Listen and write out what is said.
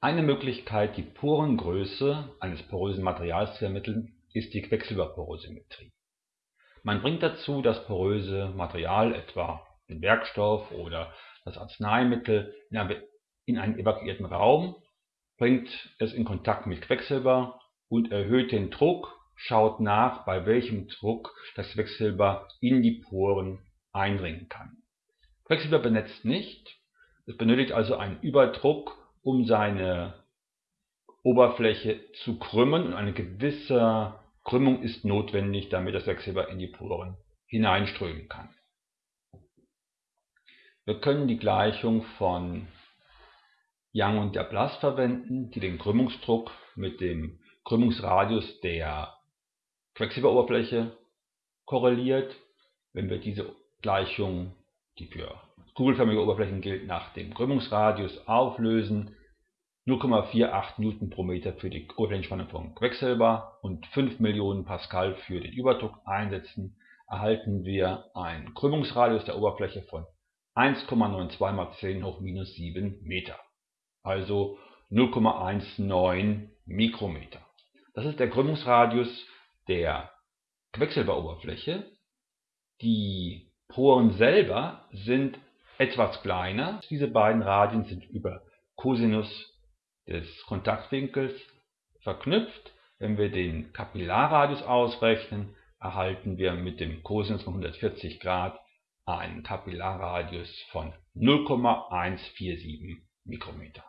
Eine Möglichkeit, die Porengröße eines porösen Materials zu ermitteln, ist die Quecksilberporosität. Man bringt dazu das poröse Material, etwa den Werkstoff oder das Arzneimittel, in einen evakuierten Raum, bringt es in Kontakt mit Quecksilber und erhöht den Druck, schaut nach, bei welchem Druck das Quecksilber in die Poren eindringen kann. Quecksilber benetzt nicht, es benötigt also einen Überdruck, um seine Oberfläche zu krümmen und eine gewisse Krümmung ist notwendig, damit das Quecksilber in die Poren hineinströmen kann. Wir können die Gleichung von Young und Laplace verwenden, die den Krümmungsdruck mit dem Krümmungsradius der Quecksilberoberfläche korreliert. Wenn wir diese Gleichung, die für kugelförmige Oberflächen gilt, nach dem Krümmungsradius auflösen, 0,48 Newton pro Meter für die Oberflächenspannung von Quecksilber und 5 Millionen Pascal für den Überdruck einsetzen, erhalten wir einen Krümmungsradius der Oberfläche von 1,92 mal 10 hoch minus 7 Meter, also 0,19 Mikrometer. Das ist der Krümmungsradius der Quecksilberoberfläche. Die Poren selber sind etwas kleiner. Diese beiden Radien sind über Cosinus des Kontaktwinkels verknüpft. Wenn wir den Kapillarradius ausrechnen, erhalten wir mit dem Cosinus von 140 Grad einen Kapillarradius von 0,147 Mikrometer.